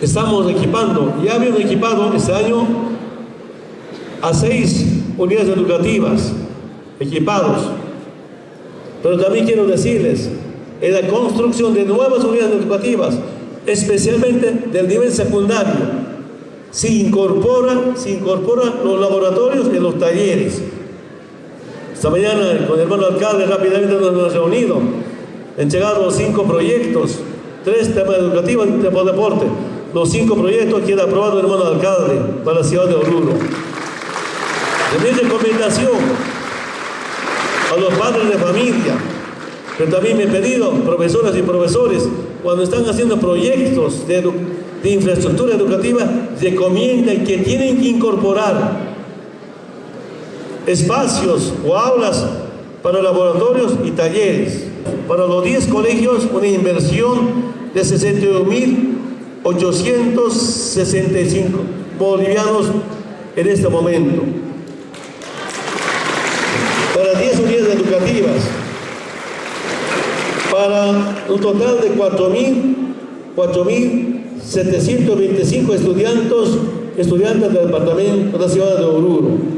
estamos equipando, ya habíamos equipado este año a seis unidades educativas equipados. Pero también quiero decirles, en la construcción de nuevas unidades educativas, especialmente del nivel secundario, se incorpora, se incorpora los laboratorios y los talleres. Esta mañana con el hermano alcalde rápidamente nos hemos reunido, han llegado cinco proyectos, tres temas educativos y tema de deporte. Los cinco proyectos que aprobado el hermano alcalde para la ciudad de Oruro. De mi recomendación a los padres de familia, pero también me he pedido, profesoras y profesores, cuando están haciendo proyectos de, infraestructura educativa, recomiendan que tienen que incorporar espacios o aulas para laboratorios y talleres. Para los 10 colegios, una inversión de 61.865 bolivianos en este momento. Para 10 unidades educativas, para un total de 4.725 estudiantes, estudiantes del departamento de la ciudad de Oruro.